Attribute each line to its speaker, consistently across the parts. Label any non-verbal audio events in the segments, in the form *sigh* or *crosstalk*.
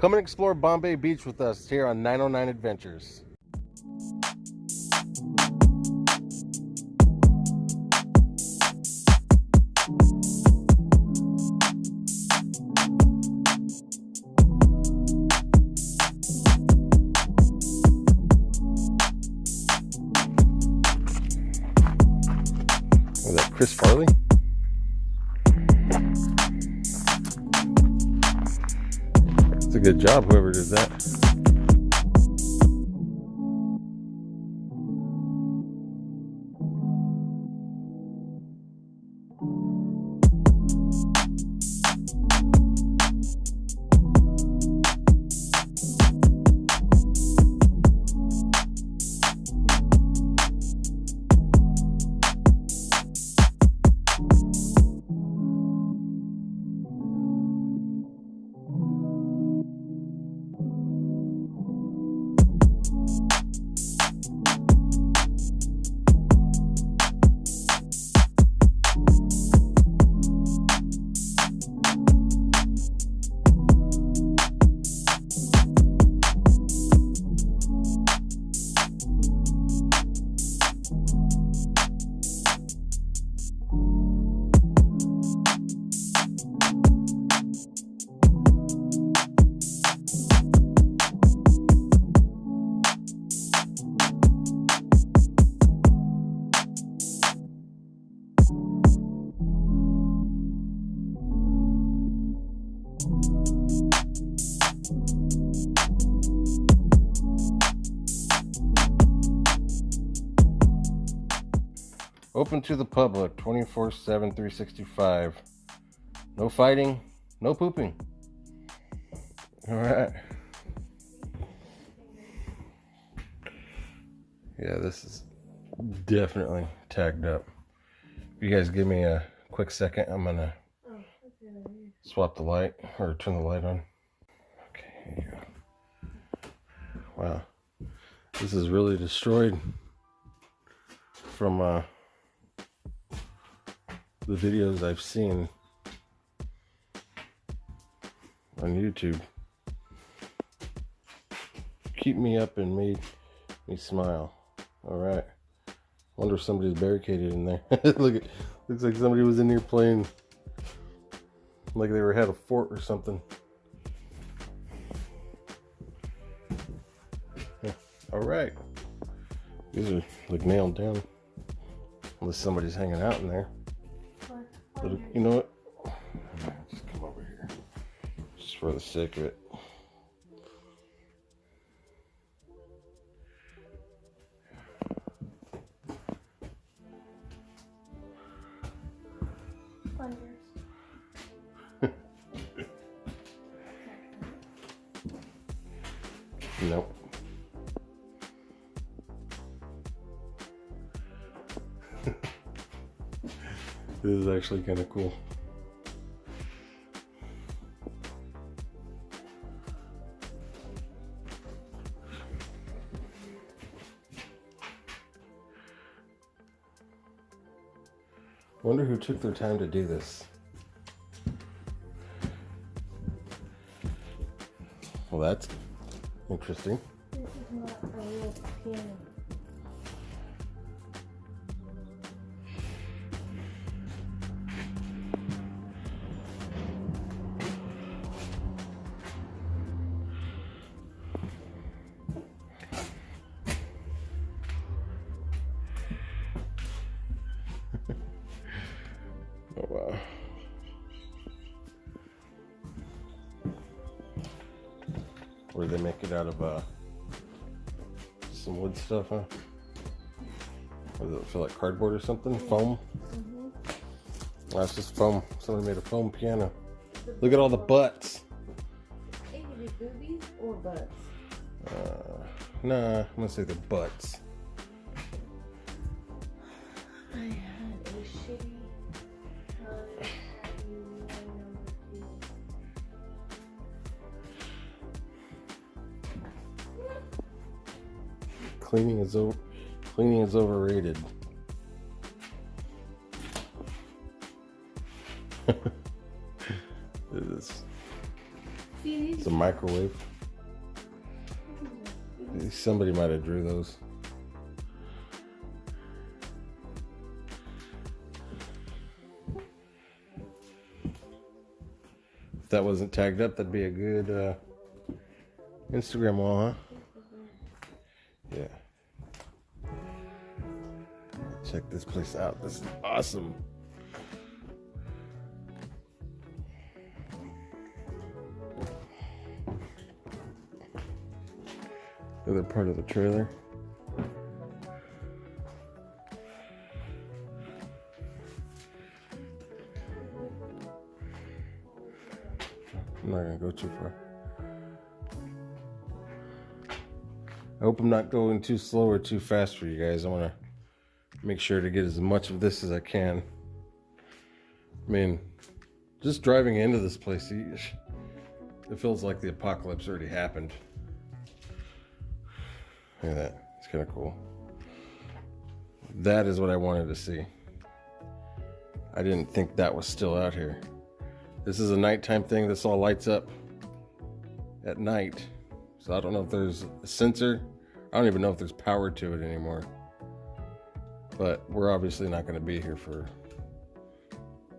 Speaker 1: Come and explore Bombay Beach with us here on 909 Adventures. Job, whoever did that. Open to the public 24 7, 365. No fighting, no pooping. All right. Yeah, this is definitely tagged up. If you guys give me a quick second, I'm gonna swap the light or turn the light on. Okay, here. Wow, this is really destroyed from uh, the videos I've seen on YouTube. Keep me up and made me smile. All right. Wonder if somebody's barricaded in there. *laughs* Look at, looks like somebody was in here playing, like they were had a fort or something. All right. These are like nailed down, unless somebody's hanging out in there. But you know what? Just come over here, just for the sake of it. This is actually kind of cool. Wonder who took their time to do this. Well, that's interesting. Oh wow. Or they make it out of uh some wood stuff, huh? Or does it feel like cardboard or something? Foam?
Speaker 2: Mm-hmm.
Speaker 1: That's just foam. Somebody made a foam piano. Look at all the butts.
Speaker 2: It could be boobies or butts.
Speaker 1: Uh, nah, I'm gonna say the butts. Cleaning is over. Cleaning is overrated. *laughs* this is it's a microwave. Somebody might have drew those. If that wasn't tagged up, that'd be a good uh, Instagram wall, huh? This place out. This is awesome. The other part of the trailer. I'm not gonna go too far. I hope I'm not going too slow or too fast for you guys. I want to make sure to get as much of this as I can. I mean, just driving into this place, it feels like the apocalypse already happened. Look at that. It's kind of cool. That is what I wanted to see. I didn't think that was still out here. This is a nighttime thing. This all lights up at night. So I don't know if there's a sensor. I don't even know if there's power to it anymore. But we're obviously not going to be here for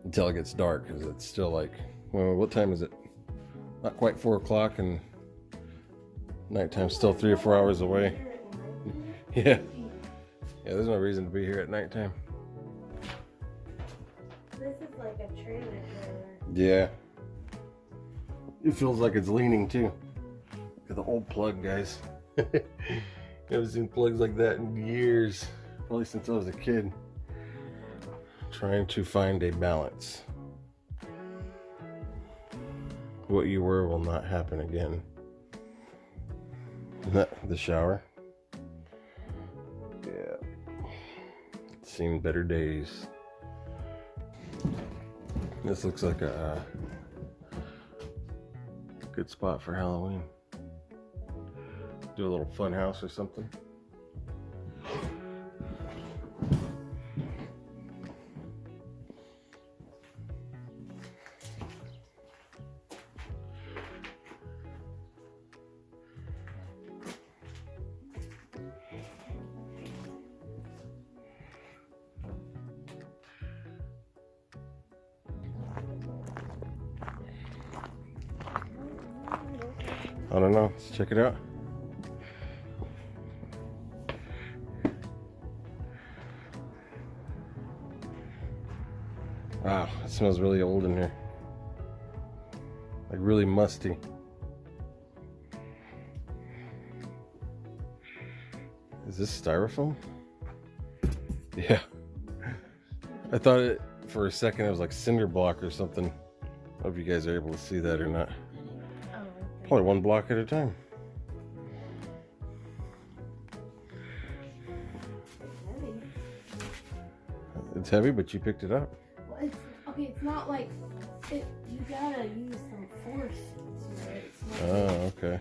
Speaker 1: until it gets dark because it's still like, well, what time is it? Not quite four o'clock, and nighttime's still three or four hours away. *laughs* Yeah. Yeah, there's no reason to be here at nighttime.
Speaker 2: This is like a trailer trailer.
Speaker 1: Yeah. It feels like it's leaning too. Look at the old plug, guys. *laughs* Haven't seen plugs like that in years. Probably since I was a kid. Trying to find a balance. What you were will not happen again. *laughs* The shower. Yeah. Seen better days. This looks like a uh, good spot for Halloween. Do a little fun house or something. I don't know. Let's check it out. Wow, it smells really old in here. Like really musty. Is this styrofoam? Yeah. I thought it for a second it was like cinder block or something. I if you guys are able to see that or not. Probably one block at a time.
Speaker 2: Heavy.
Speaker 1: It's heavy, but you picked it up.
Speaker 2: Well, it's okay. It's not like it. You gotta use some force. It's not,
Speaker 1: Oh, okay.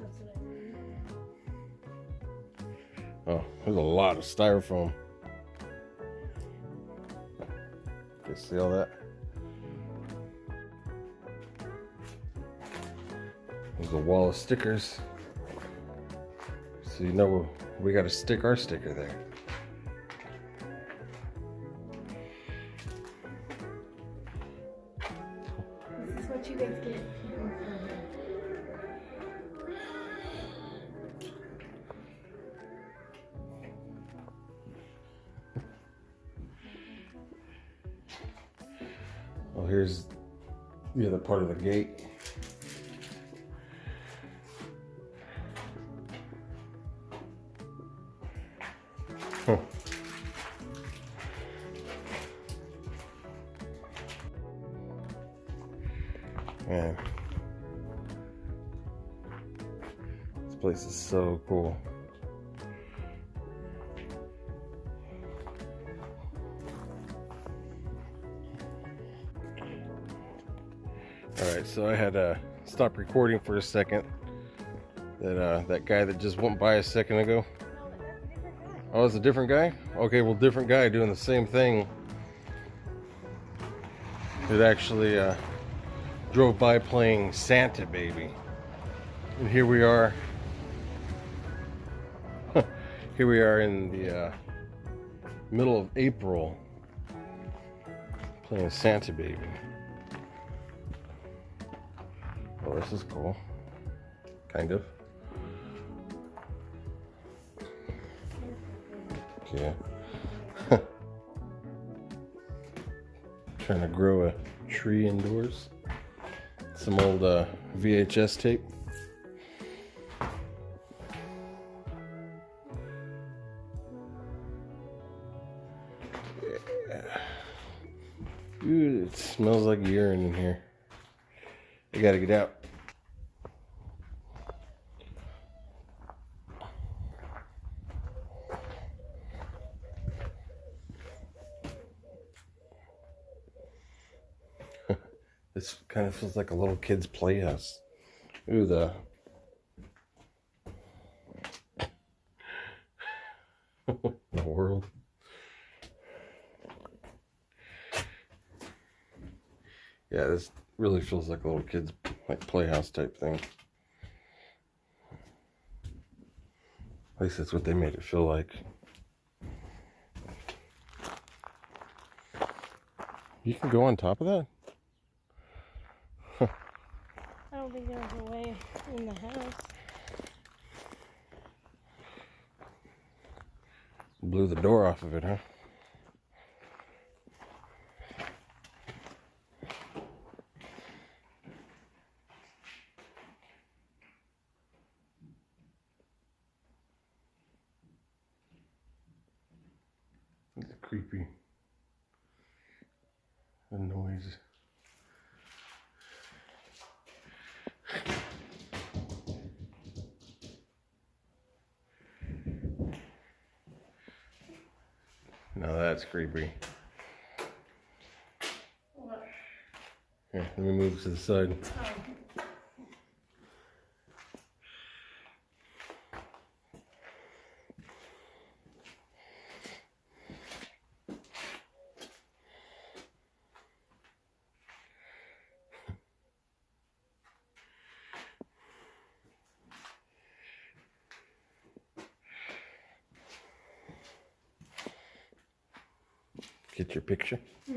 Speaker 2: That's what I mean.
Speaker 1: Oh, there's a lot of styrofoam. You see all that? There's a wall of stickers. So you know we got to stick our sticker there.
Speaker 2: This is what you guys get.
Speaker 1: Well, here's the other part of the gate. Huh. Man. This place is so cool. All right, so I had to stop recording for a second. That uh, that guy that just went by a second ago. Oh, it's a different guy. Okay, well, different guy doing the same thing. It actually uh, drove by playing Santa Baby. And here we are. *laughs* here we are in the uh, middle of April playing Santa Baby. Oh, this is cool. Kind of. Yeah. *laughs* Trying to grow a tree indoors. Some old uh, VHS tape. Ooh, it smells like urine in here. I gotta get out. This kind of feels like a little kid's playhouse. Ooh, the. *laughs* the world. Yeah, this really feels like a little kid's like playhouse type thing. At least that's what they made it feel like. You can go on top of that?
Speaker 2: I don't there's a way in the house.
Speaker 1: Blew the door off of it, huh? It's creepy. The noise. That's creepy. Here, let me move to the side. Get your picture. *laughs*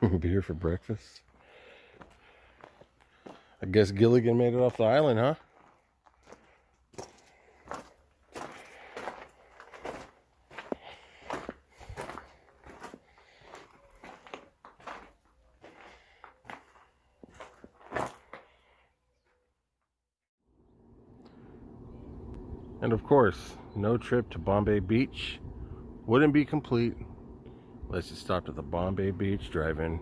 Speaker 1: we'll be here for breakfast. I guess Gilligan made it off the island, huh? Of course, no trip to Bombay Beach wouldn't be complete unless you stopped at the Bombay Beach Drive-In.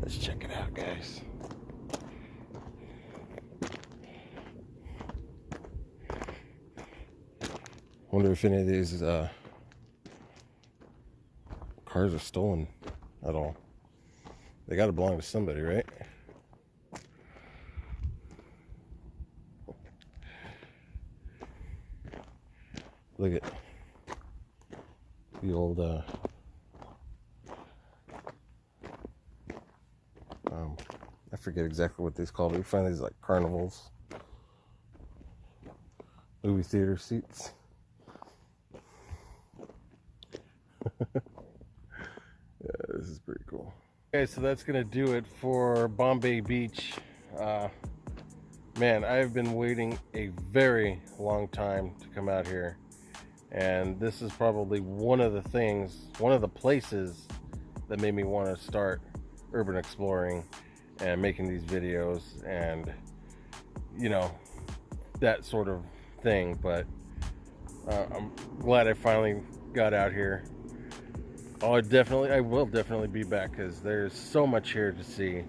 Speaker 1: Let's check it out, guys. Wonder if any of these uh, cars are stolen at all. They got to belong to somebody, right? Look at the old. Uh, um, I forget exactly what these called. You find these like carnivals, movie theater seats. yeah, this is pretty so that's gonna do it for Bombay Beach. Uh, man, I've been waiting a very long time to come out here, and this is probably one of the things, one of the places that made me want to start urban exploring and making these videos and you know that sort of thing. But uh, I'm glad I finally got out here. Oh, I definitely, I will definitely be back because there's so much here to see.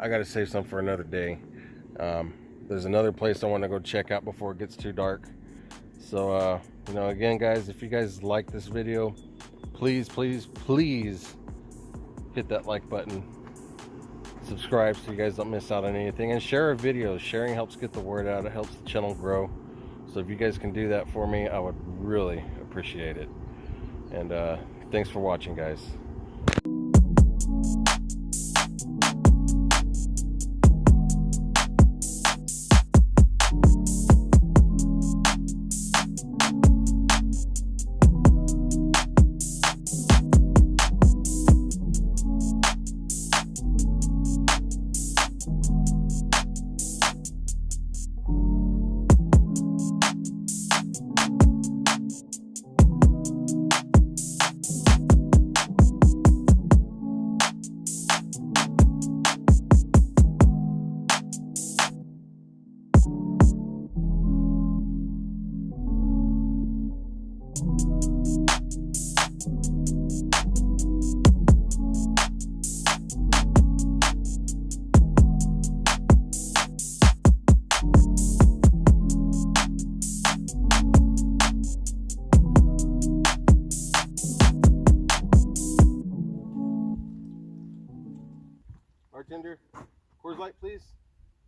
Speaker 1: I got to save some for another day. Um, there's another place I want to go check out before it gets too dark. So, uh, you know, again, guys, if you guys like this video, please, please, please hit that like button. Subscribe so you guys don't miss out on anything. And share our videos. Sharing helps get the word out. It helps the channel grow. So if you guys can do that for me, I would really appreciate it. And uh, thanks for watching, guys.